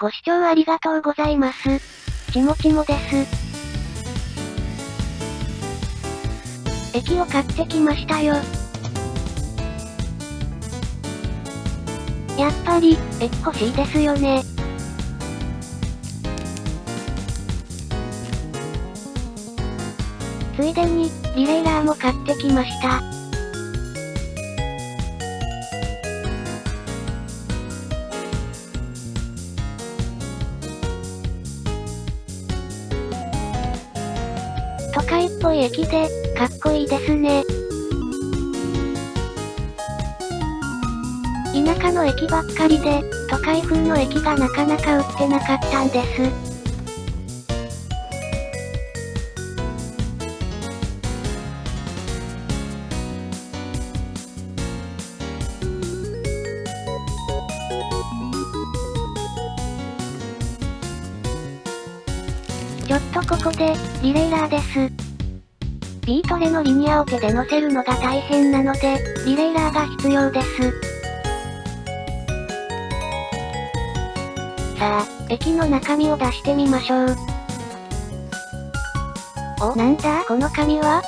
ご視聴ありがとうございます。ちもちもです。駅を買ってきましたよ。やっぱり、駅欲しいですよね。ついでに、リレーラーも買ってきました。都会っぽい駅で、かっこいいですね。田舎の駅ばっかりで、都会風の駅がなかなか売ってなかったんです。ちょっとここで、リレーラーです。ビートレのリニアを手で乗せるのが大変なので、リレーラーが必要です。さあ、駅の中身を出してみましょう。お、なんだ？この紙は？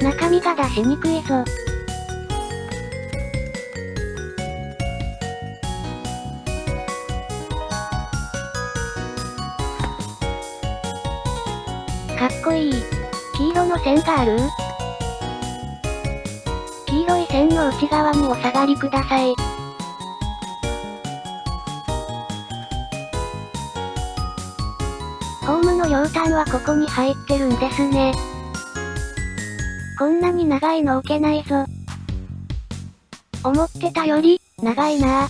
中身が出しにくいぞ。かっこいい。黄色の線がある黄色い線の内側にお下がりください。ホームの両端はここに入ってるんですね。こんなに長いの置けないぞ。思ってたより、長いな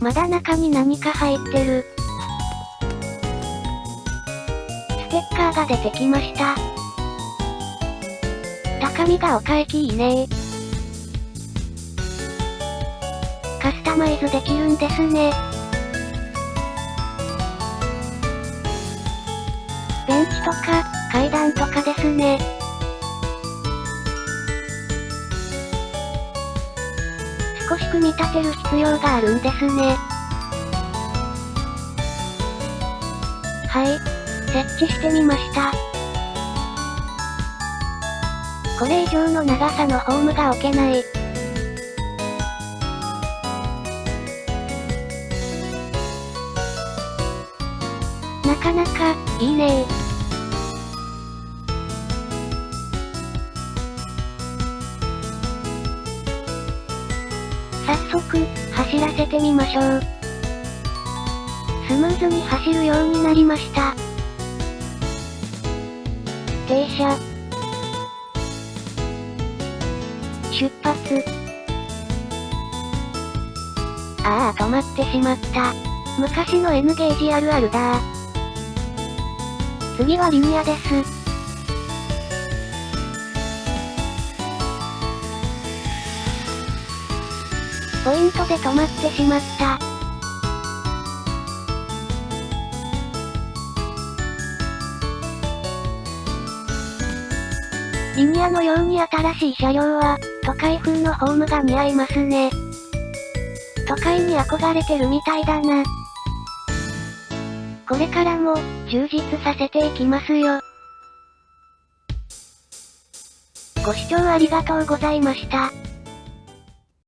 まだ中に何か入ってる。テッカーが出てきました。高見が丘駅いいねカスタマイズできるんですね。ベンチとか、階段とかですね。少し組み立てる必要があるんですね。はい。設置してみました。これ以上の長さのホームが置けない。なかなか、いいね早速、走らせてみましょう。スムーズに走るようになりました。停車。出発。ああ、止まってしまった。昔の N ゲージあるあるだ次はリニアです。ポイントで止まってしまった。リニアのように新しい車両は、都会風のホームが似合いますね。都会に憧れてるみたいだな。これからも、充実させていきますよ。ご視聴ありがとうございました。